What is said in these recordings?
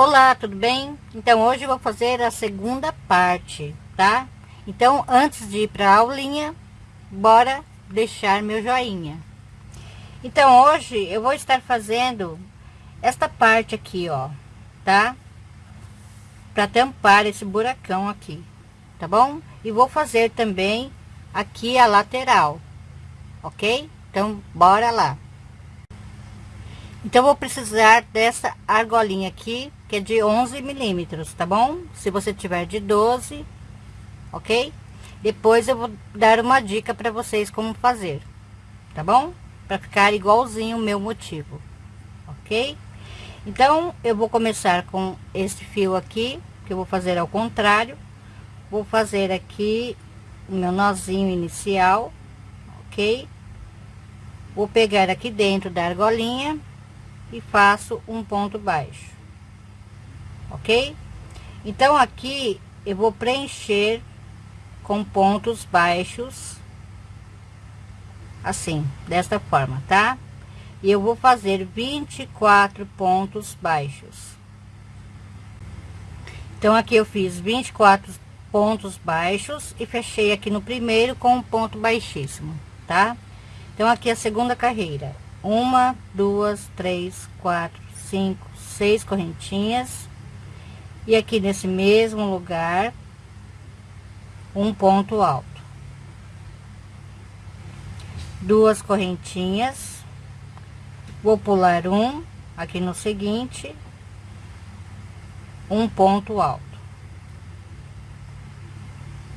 Olá, tudo bem? Então, hoje eu vou fazer a segunda parte, tá? Então, antes de ir para a aulinha, bora deixar meu joinha. Então, hoje eu vou estar fazendo esta parte aqui, ó, tá? Para tampar esse buracão aqui, tá bom? E vou fazer também aqui a lateral, ok? Então, bora lá. Então, vou precisar dessa argolinha aqui, que é de 11 milímetros, tá bom? Se você tiver de 12, ok? Depois eu vou dar uma dica para vocês como fazer, tá bom? Para ficar igualzinho o meu motivo, ok? Então, eu vou começar com esse fio aqui, que eu vou fazer ao contrário. Vou fazer aqui o meu nozinho inicial, ok? Vou pegar aqui dentro da argolinha e faço um ponto baixo ok? Então aqui eu vou preencher com pontos baixos assim desta forma tá? E eu vou fazer 24 pontos baixos. Então aqui eu fiz 24 pontos baixos e fechei aqui no primeiro com um ponto baixíssimo tá? Então aqui a segunda carreira uma, duas, três, quatro, cinco, seis correntinhas. E aqui nesse mesmo lugar, um ponto alto. Duas correntinhas. Vou pular um, aqui no seguinte, um ponto alto.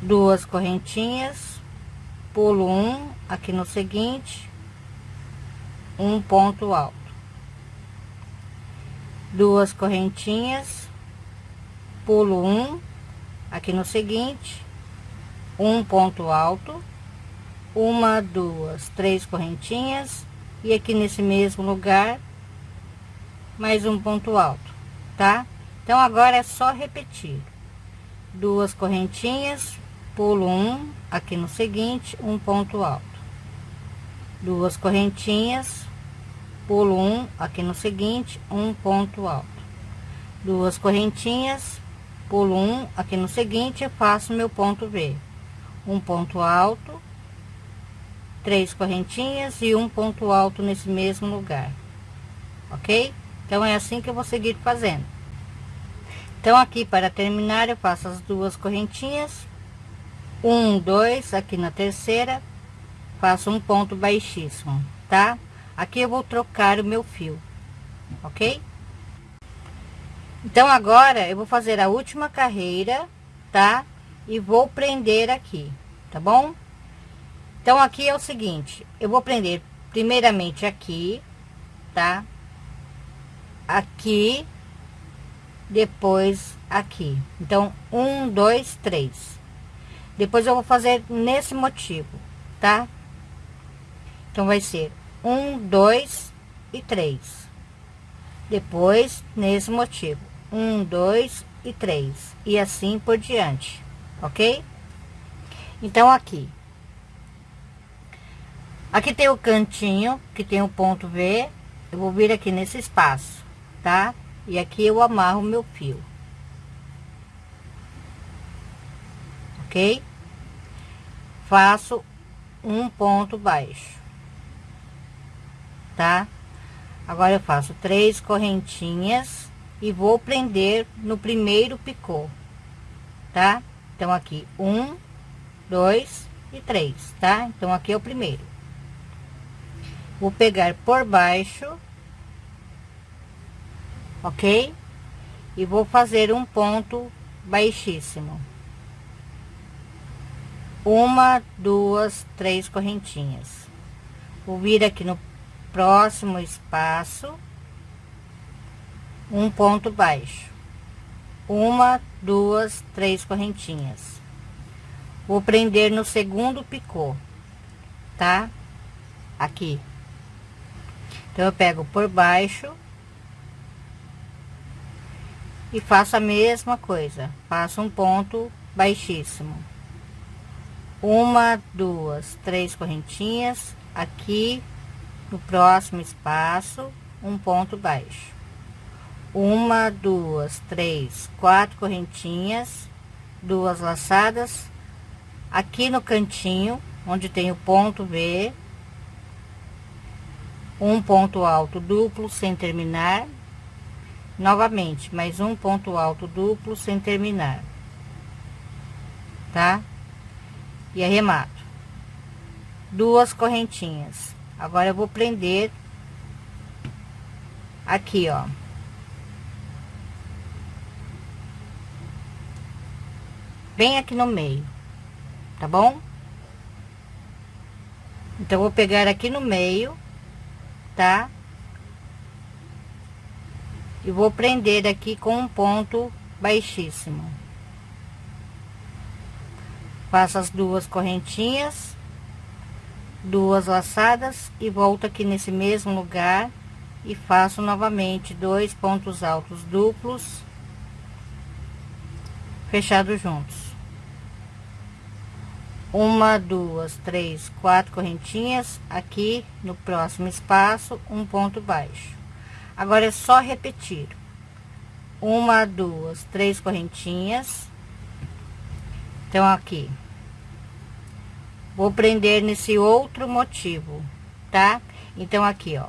Duas correntinhas, pulo um, aqui no seguinte, um ponto alto. Duas correntinhas pulo um aqui no seguinte um ponto alto uma duas três correntinhas e aqui nesse mesmo lugar mais um ponto alto tá? Então agora é só repetir. Duas correntinhas pulo um aqui no seguinte um ponto alto. Duas correntinhas pulo um aqui no seguinte um ponto alto. Duas correntinhas pulo um aqui no seguinte faço meu ponto V. Um ponto alto três correntinhas e um ponto alto nesse mesmo lugar. Ok? Então é assim que eu vou seguir fazendo. Então aqui para terminar eu faço as duas correntinhas. Um dois aqui na terceira faço um ponto baixíssimo tá Aqui eu vou trocar o meu fio, ok? Então, agora eu vou fazer a última carreira, tá? E vou prender aqui, tá bom? Então, aqui é o seguinte, eu vou prender primeiramente aqui, tá? Aqui, depois aqui. Então, um, dois, três. Depois eu vou fazer nesse motivo, tá? Então, vai ser um, dois e três. Depois, nesse motivo, um, dois e três. E assim por diante, ok? Então, aqui. Aqui tem o cantinho, que tem o ponto V. Eu vou vir aqui nesse espaço, tá? E aqui eu amarro meu fio. Ok? Faço um ponto baixo tá? Agora eu faço três correntinhas e vou prender no primeiro picô, tá? Então, aqui, um, dois e três, tá? Então, aqui é o primeiro. Vou pegar por baixo, ok? E vou fazer um ponto baixíssimo. Uma, duas, três correntinhas. Vou vir aqui no próximo espaço um ponto baixo. Uma duas três correntinhas. Vou prender no segundo picô tá? Aqui. Então eu pego por baixo e faço a mesma coisa. Faço um ponto baixíssimo. Uma duas três correntinhas. Aqui no próximo espaço um ponto baixo uma, duas, três, quatro correntinhas, duas laçadas, aqui no cantinho, onde tem o ponto V, um ponto alto duplo sem terminar, novamente, mais um ponto alto duplo sem terminar, tá? E arremato. Duas correntinhas. Agora eu vou prender aqui, ó. Bem aqui no meio, tá bom? Então, vou pegar aqui no meio, tá? E vou prender aqui com um ponto baixíssimo. Faço as duas correntinhas, duas laçadas e volto aqui nesse mesmo lugar e faço novamente dois pontos altos duplos fechados juntos. Uma duas três quatro correntinhas aqui no próximo espaço um ponto baixo. Agora é só repetir. Uma duas três correntinhas. Então aqui vou prender nesse outro motivo tá então aqui ó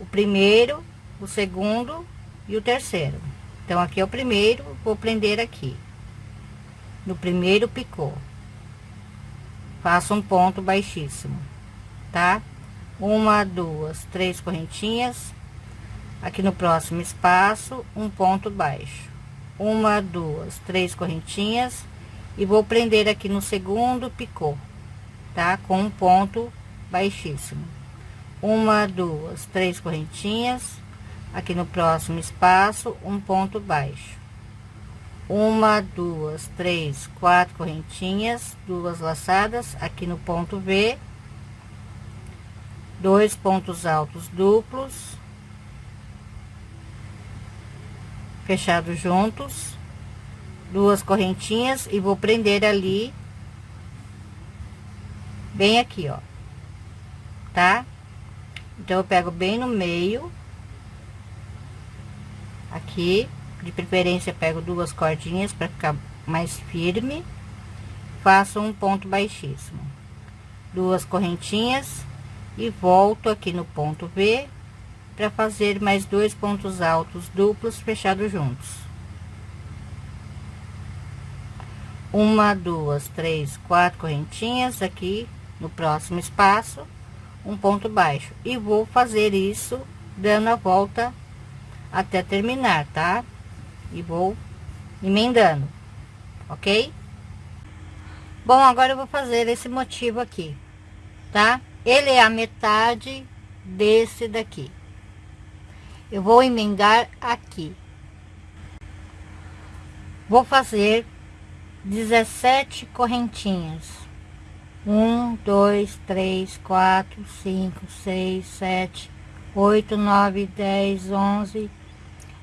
o primeiro o segundo e o terceiro então aqui é o primeiro vou prender aqui no primeiro picô faço um ponto baixíssimo, tá? Uma, duas, três correntinhas. Aqui no próximo espaço, um ponto baixo. Uma, duas, três correntinhas. E vou prender aqui no segundo picô, tá? Com um ponto baixíssimo. Uma, duas, três correntinhas. Aqui no próximo espaço, um ponto baixo uma, duas, três, quatro correntinhas, duas laçadas aqui no ponto V, dois pontos altos duplos, fechados juntos, duas correntinhas e vou prender ali, bem aqui, ó, tá? Então, eu pego bem no meio, aqui, de preferência pego duas cordinhas para ficar mais firme. Faço um ponto baixíssimo. Duas correntinhas. E volto aqui no ponto V para fazer mais dois pontos altos duplos fechados juntos. Uma duas três quatro correntinhas aqui no próximo espaço um ponto baixo e vou fazer isso dando a volta até terminar tá e vou emendando, ok? Bom, agora eu vou fazer esse motivo aqui, tá? Ele é a metade desse daqui. Eu vou emendar aqui. Vou fazer 17 correntinhas. Um, dois, três, quatro, cinco, seis, sete, oito, nove, dez, onze,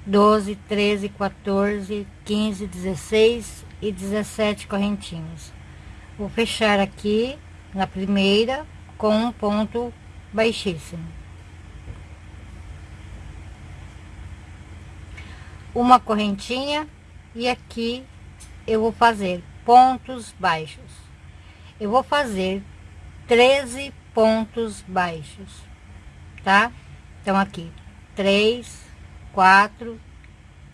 12, 13, 14, 15, 16 e 17 correntinhas. Vou fechar aqui na primeira com um ponto baixíssimo. Uma correntinha e aqui eu vou fazer pontos baixos. Eu vou fazer 13 pontos baixos, tá? Então aqui, 3, quatro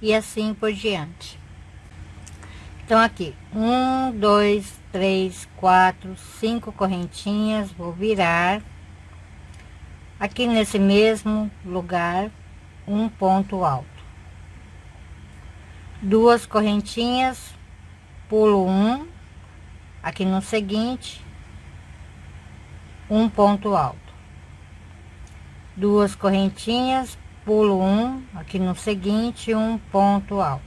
e assim por diante. Então, aqui, um, dois, três, quatro, cinco correntinhas, vou virar. Aqui nesse mesmo lugar, um ponto alto. Duas correntinhas, pulo um, aqui no seguinte, um ponto alto. Duas correntinhas, pulo um aqui no seguinte um ponto alto.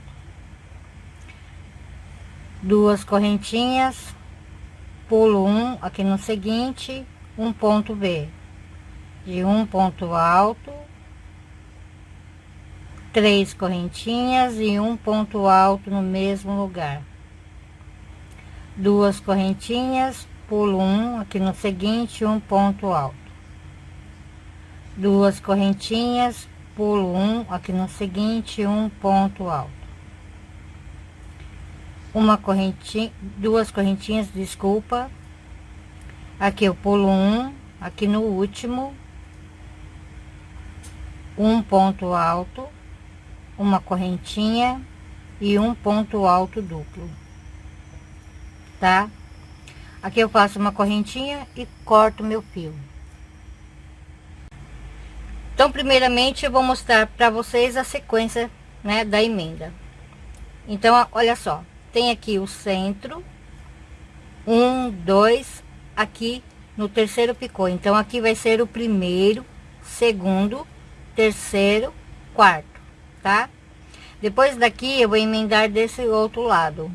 Duas correntinhas pulo um aqui no seguinte um ponto B. De um ponto alto três correntinhas e um ponto alto no mesmo lugar duas correntinhas pulo um aqui no seguinte um ponto alto. Duas correntinhas pulo um aqui no seguinte um ponto alto. Uma correntinha duas correntinhas desculpa. Aqui eu pulo um aqui no último. Um ponto alto uma correntinha e um ponto alto duplo tá? Aqui eu faço uma correntinha e corto meu fio. Então primeiramente eu vou mostrar para vocês a sequência né da emenda. Então olha só. Tem aqui o centro um dois aqui no terceiro picô. Então aqui vai ser o primeiro segundo terceiro quarto tá? Depois daqui eu vou emendar desse outro lado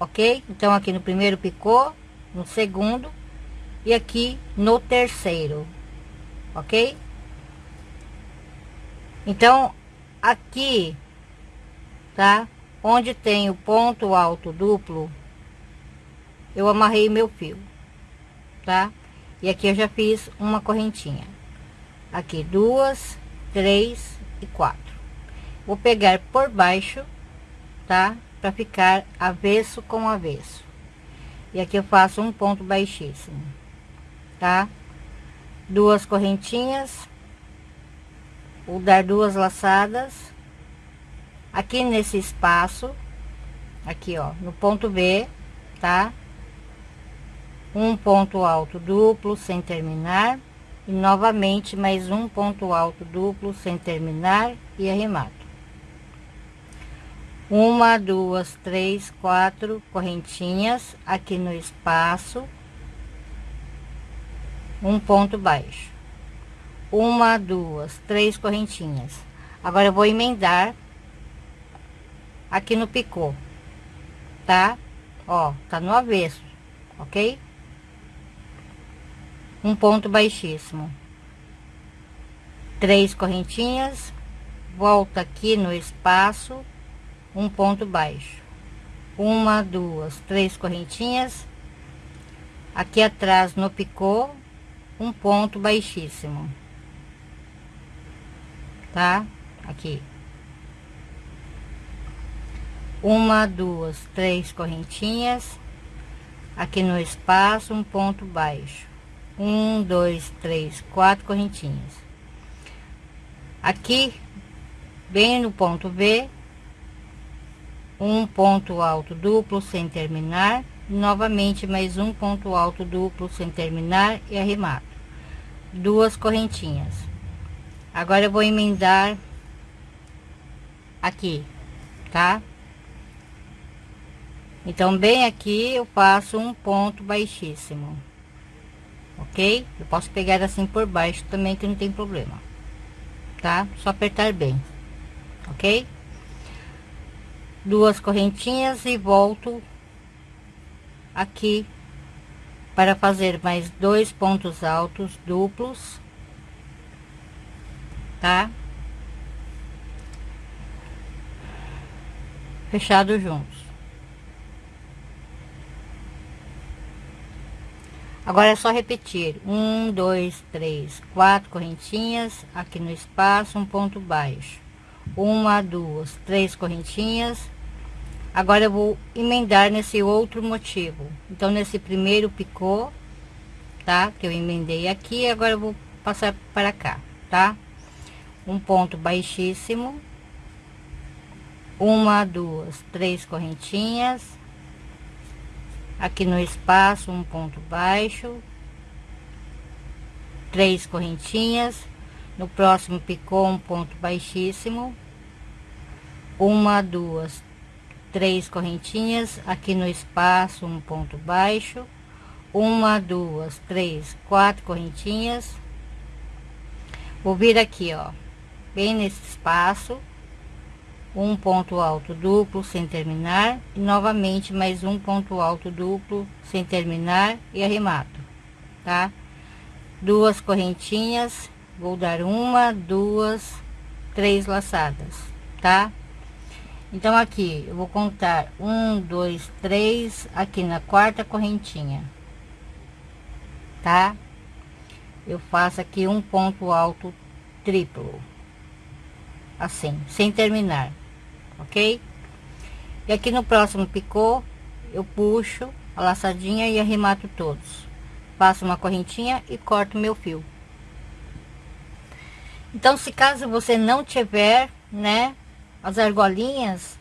ok? Então aqui no primeiro picô no segundo e aqui no terceiro ok? Então aqui tá? Onde tem o ponto alto duplo eu amarrei meu fio tá? E aqui eu já fiz uma correntinha. Aqui duas três e quatro. Vou pegar por baixo tá para ficar avesso com avesso. E aqui eu faço um ponto baixíssimo tá? Duas correntinhas vou dar duas laçadas. Aqui nesse espaço aqui ó no ponto B tá? Um ponto alto duplo sem terminar. E novamente mais um ponto alto duplo sem terminar e arremato uma duas três quatro correntinhas aqui no espaço um ponto baixo uma duas três correntinhas agora eu vou emendar aqui no picô, tá? Ó, tá no avesso, ok? Um ponto baixíssimo. Três correntinhas, volta aqui no espaço, um ponto baixo. Uma, duas, três correntinhas. Aqui atrás no picô, um ponto baixíssimo. Tá? Aqui uma duas três correntinhas aqui no espaço um ponto baixo um dois três quatro correntinhas aqui bem no ponto B um ponto alto duplo sem terminar novamente mais um ponto alto duplo sem terminar e arremato duas correntinhas agora eu vou emendar aqui tá então, bem aqui eu faço um ponto baixíssimo. Ok? Eu posso pegar assim por baixo também, que não tem problema. Tá? Só apertar bem. Ok? Duas correntinhas e volto aqui para fazer mais dois pontos altos duplos. Tá? Fechado juntos. Agora é só repetir. Um, dois, três, quatro correntinhas aqui no espaço, um ponto baixo. Uma, duas, três correntinhas. Agora eu vou emendar nesse outro motivo. Então, nesse primeiro picô, tá? Que eu emendei aqui, agora eu vou passar para cá, tá? Um ponto baixíssimo. Uma, duas, três correntinhas aqui no espaço um ponto baixo três correntinhas no próximo picô um ponto baixíssimo. Uma duas três correntinhas. Aqui no espaço um ponto baixo. Uma duas três quatro correntinhas. Vou vir aqui ó bem nesse espaço. Um ponto alto duplo sem terminar. E novamente mais um ponto alto duplo sem terminar e arremato tá? Duas correntinhas vou dar uma duas três laçadas tá então aqui eu vou contar um dois três aqui na quarta correntinha tá eu faço aqui um ponto alto triplo assim, sem terminar, ok? E aqui no próximo picô, eu puxo a laçadinha e arremato todos. Passo uma correntinha e corto meu fio. Então, se caso você não tiver, né, as argolinhas,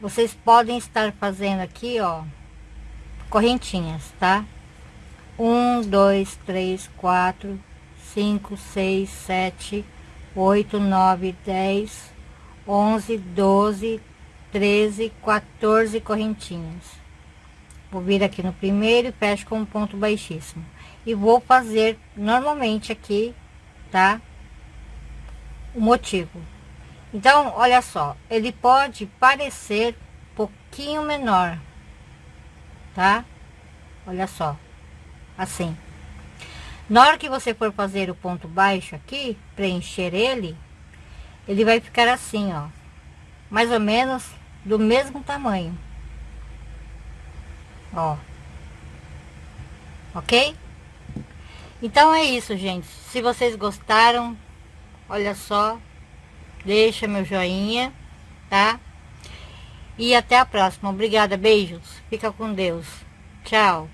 vocês podem estar fazendo aqui, ó, correntinhas, tá? Um, dois, três, quatro, cinco, seis, sete, oito, nove, dez, onze, doze, treze, 14 correntinhas. Vou vir aqui no primeiro e fecho com um ponto baixíssimo. E vou fazer normalmente aqui, tá? O motivo. Então, olha só, ele pode parecer um pouquinho menor, tá? Olha só, assim. Na hora que você for fazer o ponto baixo aqui, preencher ele, ele vai ficar assim, ó. Mais ou menos do mesmo tamanho. Ó. Ok? Então é isso, gente. Se vocês gostaram, olha só, deixa meu joinha, tá? E até a próxima. Obrigada, beijos. Fica com Deus. Tchau.